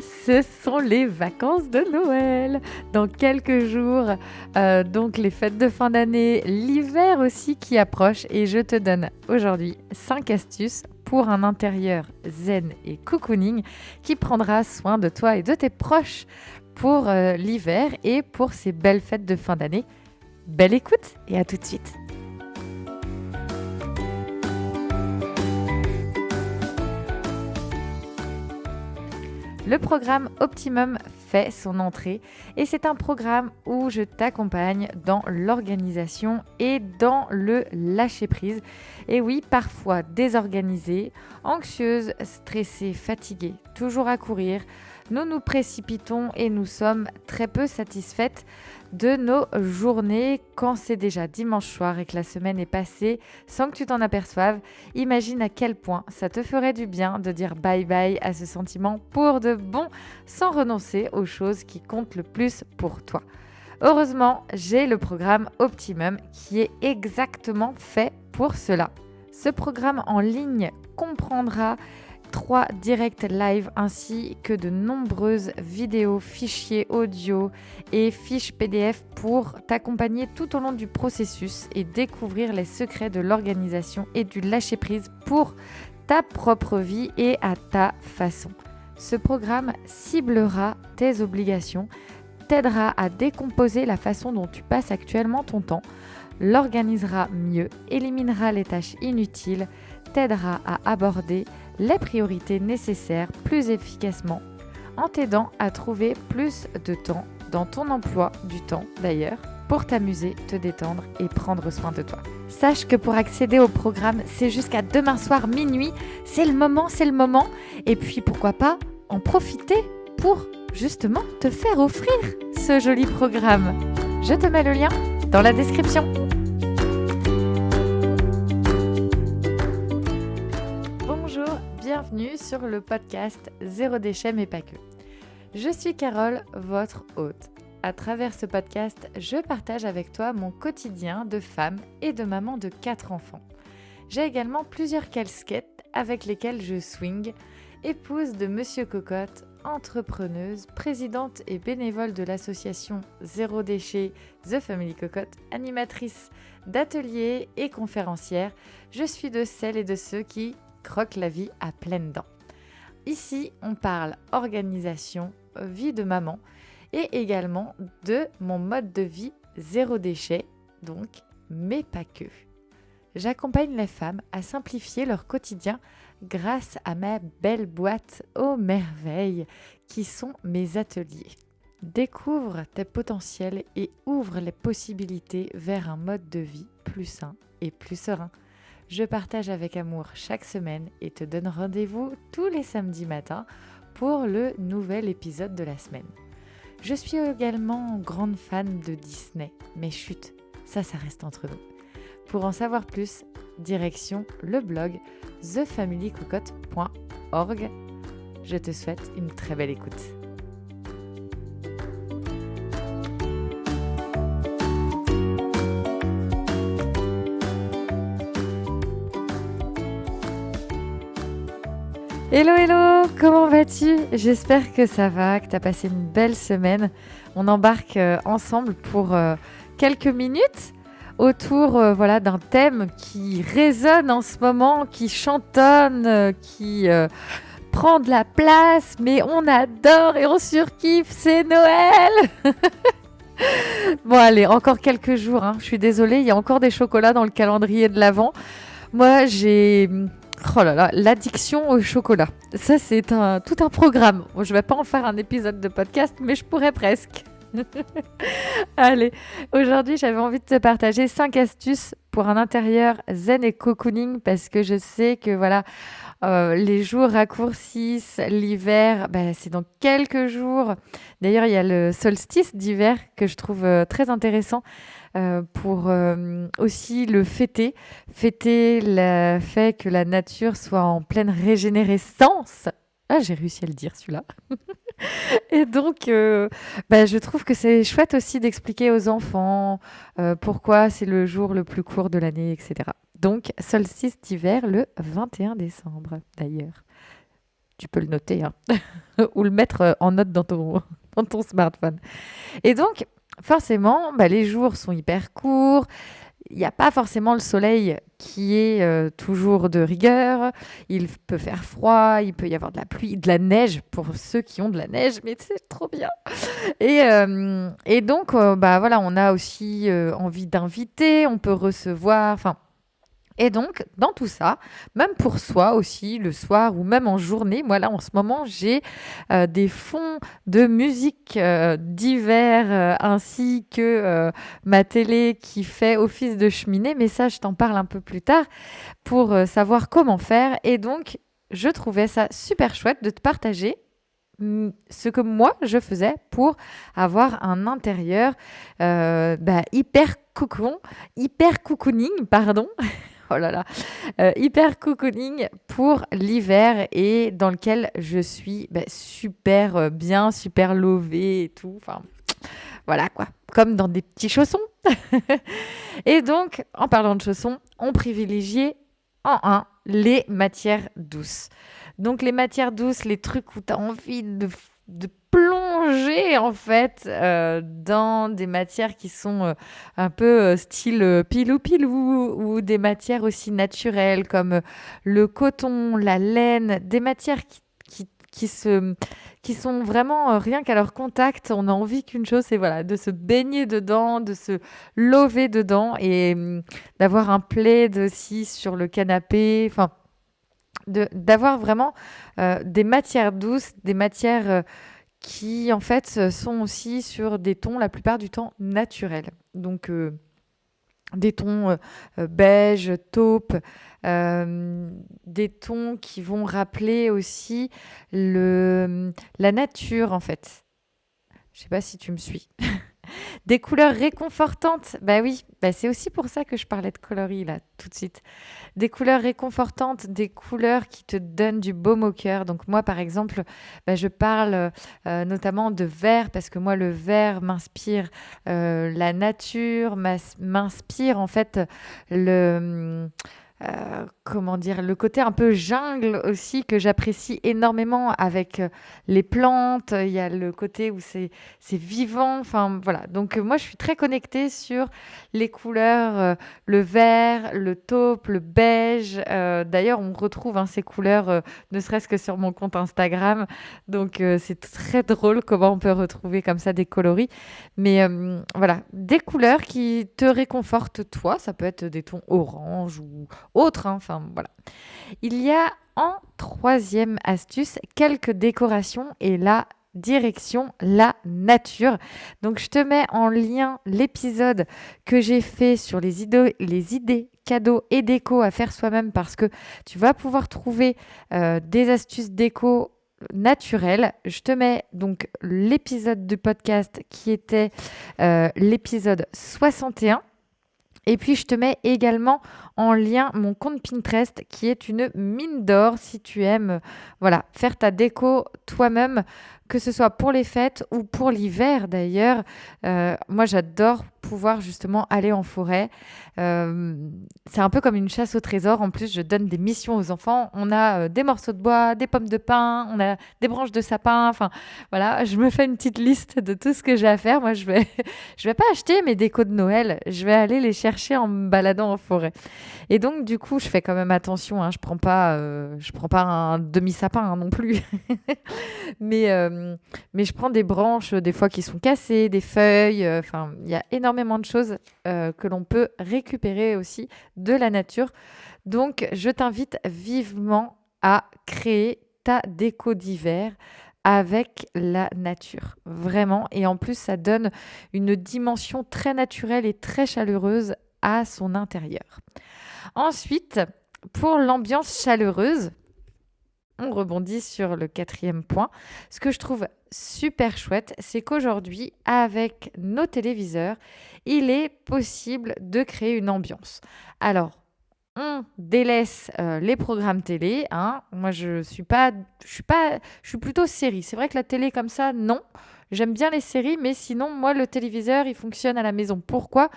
ce sont les vacances de Noël. Dans quelques jours, euh, donc les fêtes de fin d'année, l'hiver aussi qui approche et je te donne aujourd'hui 5 astuces pour un intérieur zen et cocooning qui prendra soin de toi et de tes proches pour euh, l'hiver et pour ces belles fêtes de fin d'année. Belle écoute et à tout de suite. Le programme Optimum fait son entrée et c'est un programme où je t'accompagne dans l'organisation et dans le lâcher-prise. Et oui, parfois désorganisée, anxieuse, stressée, fatiguée, toujours à courir, nous nous précipitons et nous sommes très peu satisfaites de nos journées quand c'est déjà dimanche soir et que la semaine est passée sans que tu t'en aperçoives. Imagine à quel point ça te ferait du bien de dire bye bye à ce sentiment pour de bon sans renoncer aux choses qui comptent le plus pour toi. Heureusement, j'ai le programme Optimum qui est exactement fait pour cela. Ce programme en ligne comprendra trois directs live ainsi que de nombreuses vidéos, fichiers audio et fiches PDF pour t'accompagner tout au long du processus et découvrir les secrets de l'organisation et du lâcher-prise pour ta propre vie et à ta façon. Ce programme ciblera tes obligations, t'aidera à décomposer la façon dont tu passes actuellement ton temps, l'organisera mieux, éliminera les tâches inutiles, t'aidera à aborder les priorités nécessaires plus efficacement en t'aidant à trouver plus de temps dans ton emploi du temps d'ailleurs pour t'amuser, te détendre et prendre soin de toi. Sache que pour accéder au programme, c'est jusqu'à demain soir minuit. C'est le moment, c'est le moment. Et puis pourquoi pas en profiter pour justement te faire offrir ce joli programme. Je te mets le lien dans la description. Bienvenue sur le podcast Zéro déchet mais pas que. Je suis Carole, votre hôte. À travers ce podcast, je partage avec toi mon quotidien de femme et de maman de quatre enfants. J'ai également plusieurs casquettes avec lesquelles je swing, épouse de Monsieur Cocotte, entrepreneuse, présidente et bénévole de l'association Zéro Déchet The Family Cocotte, animatrice d'ateliers et conférencière. Je suis de celles et de ceux qui croque la vie à pleines dents. Ici, on parle organisation, vie de maman et également de mon mode de vie zéro déchet, donc, mais pas que. J'accompagne les femmes à simplifier leur quotidien grâce à ma belle boîte aux merveilles qui sont mes ateliers. Découvre tes potentiels et ouvre les possibilités vers un mode de vie plus sain et plus serein. Je partage avec amour chaque semaine et te donne rendez-vous tous les samedis matins pour le nouvel épisode de la semaine. Je suis également grande fan de Disney, mais chut, ça, ça reste entre nous. Pour en savoir plus, direction le blog thefamilycocotte.org. Je te souhaite une très belle écoute. Hello hello, comment vas-tu? J'espère que ça va, que tu as passé une belle semaine. On embarque euh, ensemble pour euh, quelques minutes autour euh, voilà d'un thème qui résonne en ce moment, qui chantonne, qui prend de la place, mais on adore et on surkiffe, c'est Noël Bon allez, encore quelques jours, hein. je suis désolée, il y a encore des chocolats dans le calendrier de l'Avent. Moi, j'ai Oh là là, l'addiction au chocolat. Ça, c'est un, tout un programme. je ne vais pas en faire un épisode de podcast, mais je pourrais presque. Allez, aujourd'hui, j'avais envie de te partager 5 astuces pour un intérieur zen et cocooning parce que je sais que voilà, euh, les jours raccourcissent, l'hiver, bah, c'est dans quelques jours. D'ailleurs, il y a le solstice d'hiver que je trouve euh, très intéressant euh, pour aussi le fêter, fêter le fait que la nature soit en pleine régénérescence. Ah, j'ai réussi à le dire celui-là. Et donc, bah, je trouve que c'est chouette aussi d'expliquer aux enfants pourquoi c'est le jour le plus court de l'année, etc. Donc, solstice d'hiver le 21 décembre, d'ailleurs. tu peux le noter hein, ou le mettre euh, en note dans ton, dans ton smartphone. Et donc, forcément, bah, les jours sont hyper courts. Il n'y a pas forcément le soleil qui est euh, toujours de rigueur. Il peut faire froid, il peut y avoir de la pluie, de la neige pour ceux qui ont de la neige, mais c'est trop bien. Et, euh, et donc, bah voilà, on a aussi envie d'inviter, on peut recevoir. Enfin, et donc, dans tout ça, même pour soi aussi, le soir ou même en journée, moi là en ce moment, j'ai euh, des fonds de musique euh, divers euh, ainsi que ma télé qui fait office de cheminée. Mais ça, je t'en parle un peu plus tard pour savoir comment faire. Et donc, je trouvais ça super chouette de te partager mm, ce que moi je faisais pour avoir un intérieur bah, hyper cocon, hyper cocooning, pardon. oh là là, euh, hyper cocooning pour l'hiver et dans lequel je suis bah, super euh, bien, super lovée et tout. Enfin, voilà quoi, comme dans des petits chaussons. et donc, en parlant de chaussons, on privilégiait en un les matières douces. Donc les matières douces, les trucs où tu as envie de, de plonger en fait euh, dans des matières qui sont euh, un peu euh, style pilou pilou ou des matières aussi naturelles comme le coton, la laine, des matières qui, qui, qui se qui sont vraiment rien qu'à leur contact, on a envie qu'une chose, c'est voilà, de se baigner dedans, de se lever dedans et hum, d'avoir un plaid aussi sur le canapé, enfin, d'avoir vraiment des matières douces, des matières qui en fait sont aussi sur des tons la plupart du temps naturels. Donc euh, des tons euh, euh, beige, taupe, des tons qui vont rappeler aussi le, la nature en fait. Je sais pas si tu me suis. Des couleurs réconfortantes. Bah oui, bah c'est aussi pour ça que je parlais de coloris là, tout de suite. Des couleurs réconfortantes, des couleurs qui te donnent du baume au cœur. Donc moi, par exemple, bah, je parle euh, notamment de vert parce que moi, le vert m'inspire euh, la nature, m'inspire en fait le... Euh, comment dire, le côté un peu jungle aussi que j'apprécie énormément avec euh, les plantes. Il y a le côté où c'est vivant. Enfin voilà. Donc euh, moi je suis très connectée sur les couleurs, le vert, le taupe, le beige. D'ailleurs on retrouve hein, ces couleurs ne serait-ce que sur mon compte Instagram. Donc c'est très drôle comment on peut retrouver comme ça des coloris. Mais voilà, des couleurs qui te réconfortent toi. Ça peut être des tons orange ou autre. Hein. Enfin, voilà. Il y a en troisième astuce quelques décorations et la direction la nature. Donc je te mets en lien l'épisode que j'ai fait sur les idées, les idées cadeaux et déco à faire soi-même parce que tu vas pouvoir trouver euh, des astuces déco naturelles. Je te mets donc l'épisode du podcast qui était euh, l'épisode 61 et puis, je te mets également en lien mon compte Pinterest qui est une mine d'or si tu aimes voilà, faire ta déco toi-même, que ce soit pour les fêtes ou pour l'hiver d'ailleurs. Euh, moi, j'adore pouvoir justement aller en forêt. Euh, c'est un peu comme une chasse au trésor. En plus, je donne des missions aux enfants. On a euh, des morceaux de bois, des pommes de pin, on a des branches de sapin. Enfin, voilà, je me fais une petite liste de tout ce que j'ai à faire. Moi, je vais, je vais pas acheter mes décos de Noël. Je vais aller les chercher en me baladant en forêt. Et donc, du coup, je fais quand même attention. Hein. Je prends pas, euh, je prends pas un demi sapin hein, non plus. mais, mais je prends des branches des fois qui sont cassées, des feuilles. Enfin, il y a de choses euh, que l'on peut récupérer aussi de la nature. Donc, je t'invite vivement à créer ta déco d'hiver avec la nature. Vraiment. Et en plus, ça donne une dimension très naturelle et très chaleureuse à son intérieur. Ensuite, pour l'ambiance chaleureuse, on rebondit sur le quatrième point. Ce que je trouve super chouette, c'est qu'aujourd'hui, avec nos téléviseurs, il est possible de créer une ambiance. Alors, on délaisse euh, les programmes télé. Hein. Moi, je suis pas, je suis pas, je suis plutôt série. C'est vrai que la télé comme ça, non. J'aime bien les séries, mais sinon, moi, le téléviseur, il fonctionne à la maison. Pourquoi?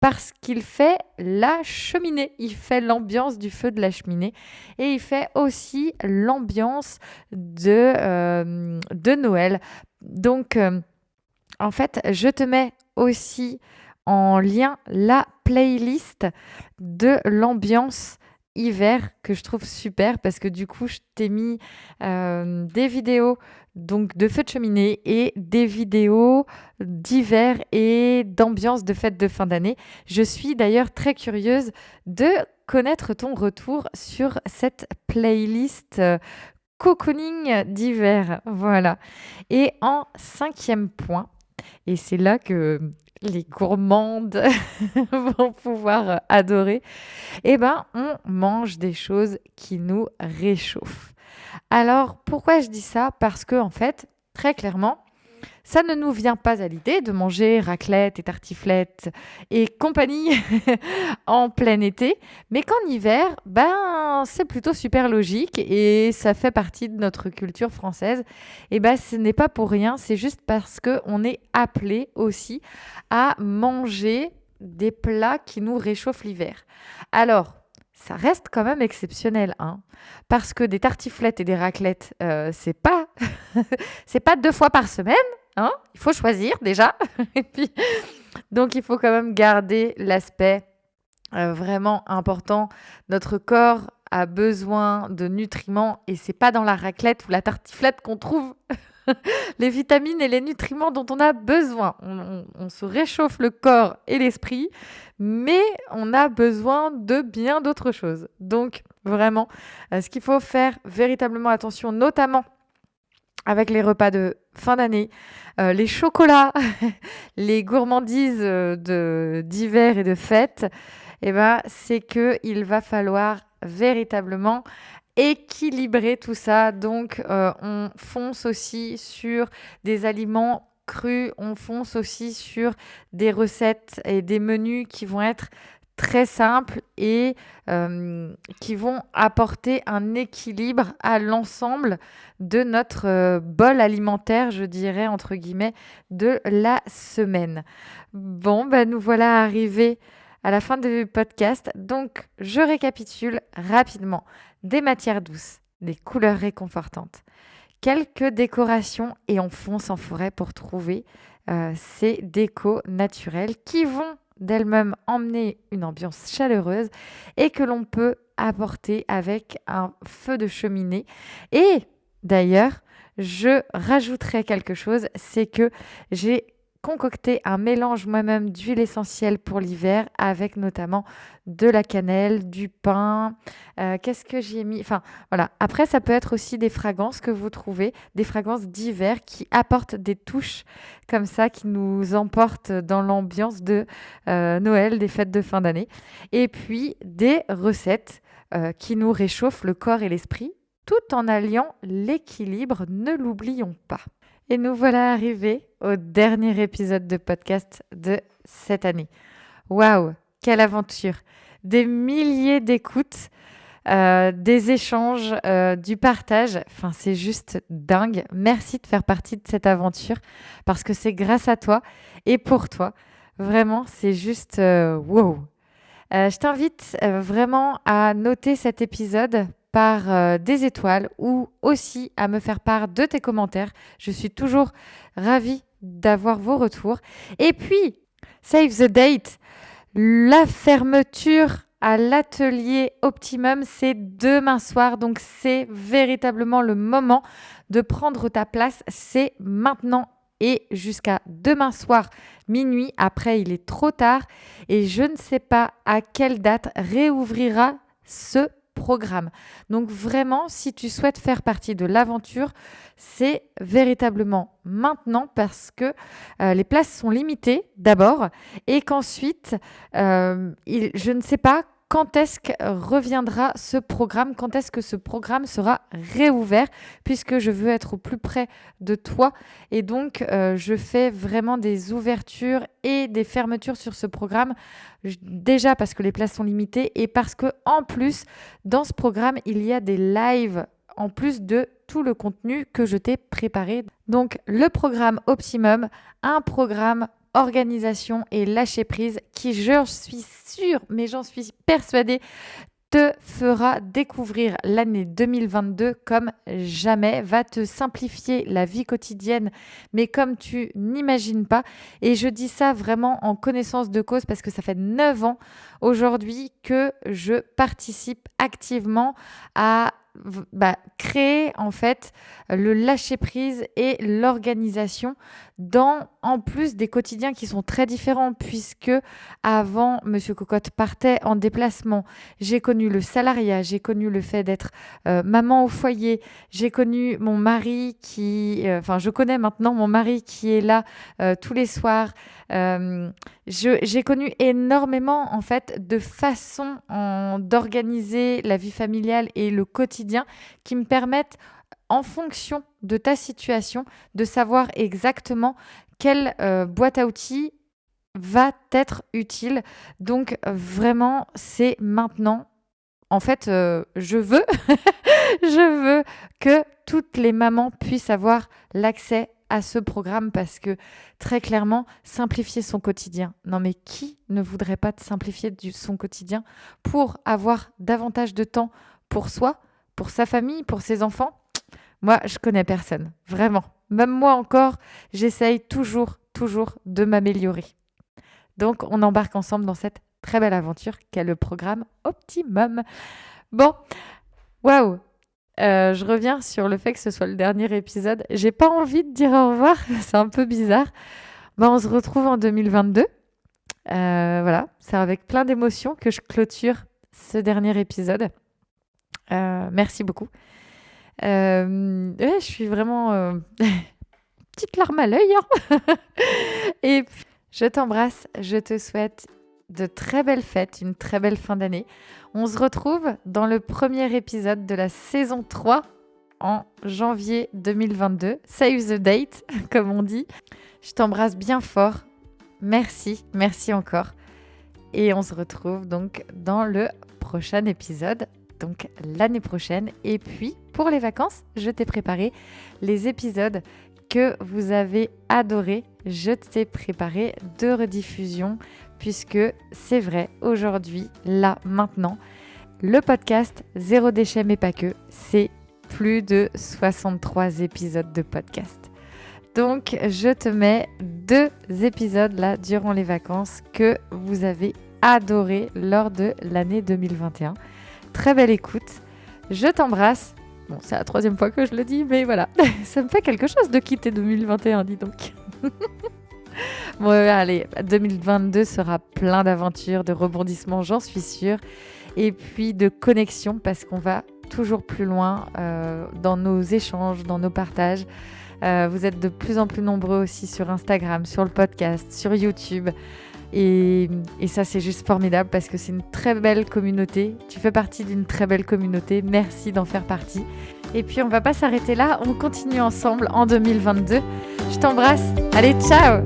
Parce qu'il fait la cheminée, il fait l'ambiance du feu de la cheminée et il fait aussi l'ambiance de, euh, Noël. Donc, euh, en fait, je te mets aussi en lien la playlist de l'ambiance hiver que je trouve super parce que du coup je t'ai mis euh, des vidéos donc de feux de cheminée et des vidéos d'hiver et d'ambiance de fête de fin d'année. Je suis d'ailleurs très curieuse de connaître ton retour sur cette playlist euh, cocooning d'hiver. Voilà. Et en cinquième point, et c'est là que les gourmandes vont pouvoir adorer, eh ben, on mange des choses qui nous réchauffent. Alors, pourquoi je dis ça? Parce que, en fait, très clairement, ça ne nous vient pas à l'idée de manger raclette et tartiflette et compagnie en plein été, mais qu'en hiver, ben c'est plutôt super logique et ça fait partie de notre culture française. Et ben ce n'est pas pour rien, c'est juste parce que on est appelé aussi à manger des plats qui nous réchauffent l'hiver. Alors, ça reste quand même exceptionnel, hein, parce que des tartiflettes et des raclettes, euh, c'est pas, c'est pas deux fois par semaine, hein. Il faut choisir déjà, et puis donc il faut quand même garder l'aspect euh, vraiment important. Notre corps a besoin de nutriments et c'est pas dans la raclette ou la tartiflette qu'on trouve les vitamines et les nutriments dont on a besoin. On, se réchauffe le corps et l'esprit, mais on a besoin de bien d'autres choses. Donc, vraiment, euh, ce qu'il faut faire véritablement attention, notamment avec les repas de fin d'année, euh, les chocolats, les gourmandises euh, d'hiver et de fête, eh ben, c'est qu'il va falloir véritablement équilibrer tout ça. Donc, euh, on fonce aussi sur des aliments crus, on fonce aussi sur des recettes et des menus qui vont être très simples et euh, qui vont apporter un équilibre à l'ensemble de notre euh, bol alimentaire, je dirais, entre guillemets, de la semaine. Bon, ben nous voilà arrivés à la fin du podcast. Donc, je récapitule rapidement des matières douces, des couleurs réconfortantes, quelques décorations et on fonce en forêt pour trouver euh, ces décos naturels qui vont d'elles-mêmes emmener une ambiance chaleureuse et que l'on peut apporter avec un feu de cheminée. Et d'ailleurs, je rajouterai quelque chose, c'est que j'ai concocter un mélange moi-même d'huile essentielle pour l'hiver avec notamment de la cannelle, du pain. Euh, qu'est-ce que j'ai mis? Enfin voilà. Après, ça peut être aussi des fragrances que vous trouvez, des fragrances d'hiver qui apportent des touches comme ça, qui nous emportent dans l'ambiance de euh, Noël, des fêtes de fin d'année. Et puis des recettes euh, qui nous réchauffent le corps et l'esprit tout en alliant l'équilibre, ne l'oublions pas. Et nous voilà arrivés au dernier épisode de podcast de cette année. Waouh, quelle aventure Des milliers d'écoutes, euh, des échanges, euh, du partage. Enfin, c'est juste dingue. Merci de faire partie de cette aventure parce que c'est grâce à toi et pour toi. Vraiment, c'est juste euh, wow. je t'invite vraiment à noter cet épisode par euh, des étoiles ou aussi à me faire part de tes commentaires. Je suis toujours ravie d'avoir vos retours. Et puis, save the date, la fermeture à l'atelier Optimum, c'est demain soir. Donc, c'est véritablement le moment de prendre ta place. C'est maintenant et jusqu'à demain soir minuit. Après, il est trop tard et je ne sais pas à quelle date réouvrira ce Donc vraiment, si tu souhaites faire partie de l'aventure, c'est véritablement maintenant parce que euh, les places sont limitées d'abord et qu'ensuite, euh, je ne sais pas quand est-ce que reviendra ce programme, quand est-ce que ce programme sera réouvert, puisque je veux être au plus près de toi. Et donc, euh, je fais vraiment des ouvertures et des fermetures sur ce programme, déjà parce que les places sont limitées et parce que en plus, dans ce programme, il y a des lives en plus de tout le contenu que je t'ai préparé. Donc, le programme Optimum, un programme organisation et lâcher prise qui, je suis sûre, mais j'en suis persuadée, te fera découvrir l'année 2022 comme jamais, va te simplifier la vie quotidienne, mais comme tu n'imagines pas. Et je dis ça vraiment en connaissance de cause parce que ça fait 9 ans aujourd'hui que je participe activement à bah, créer en fait le lâcher prise et l'organisation dans en plus des quotidiens qui sont très différents puisque avant Monsieur Cocotte partait en déplacement, j'ai connu le salariat, j'ai connu le fait d'être euh, maman au foyer, j'ai connu mon mari qui, euh, enfin je connais maintenant mon mari qui est là euh, tous les soirs. j'ai connu énormément en fait de façons d'organiser la vie familiale et le quotidien qui me permettent en fonction de ta situation, de savoir exactement quelle euh, boîte à outils va être utile. Donc vraiment, c'est maintenant. En fait, euh, je veux, je veux que toutes les mamans puissent avoir l'accès à ce programme parce que très clairement, simplifier son quotidien. Non mais qui ne voudrait pas simplifier son quotidien pour avoir davantage de temps pour soi, pour sa famille, pour ses enfants? Moi, je connais personne, vraiment. Même moi encore, j'essaye toujours, toujours de m'améliorer. Donc, on embarque ensemble dans cette très belle aventure qu'est le programme Optimum. Bon, waouh, euh, je reviens sur le fait que ce soit le dernier épisode. J'ai pas envie de dire au revoir, c'est un peu bizarre. Bon, on se retrouve en 2022. Euh, voilà, c'est avec plein d'émotions que je clôture ce dernier épisode. Euh, merci beaucoup. Je suis vraiment petite larme à l'œil. Hein. et je t'embrasse, je te souhaite de très belles fêtes, une très belle fin d'année. On se retrouve dans le premier épisode de la saison 3 en janvier 2022. Save the date, comme on dit. Je t'embrasse bien fort. Merci, merci encore. Et on se retrouve donc dans le prochain épisode donc l'année prochaine. Et puis, pour les vacances, je t'ai préparé les épisodes que vous avez adorés. Je t'ai préparé deux rediffusions, puisque c'est vrai, aujourd'hui, là, maintenant, le podcast Zéro déchet mais pas que, c'est plus de 63 épisodes de podcast. Donc, je te mets deux épisodes là durant les vacances que vous avez adoré lors de l'année 2021 très belle écoute. Je t'embrasse. Bon, c'est la troisième fois que je le dis, mais voilà, ça me fait quelque chose de quitter 2021, dis donc. bon, allez, 2022 sera plein d'aventures, de rebondissements, j'en suis sûre, et puis de connexions, parce qu'on va toujours plus loin euh, dans nos échanges, dans nos partages. Euh, vous êtes de plus en plus nombreux aussi sur Instagram, sur le podcast, sur YouTube. Et, ça, c'est juste formidable parce que c'est une très belle communauté. Tu fais partie d'une très belle communauté. Merci d'en faire partie. Et puis, on va pas s'arrêter là. On continue ensemble en 2022. Je t'embrasse. Allez, ciao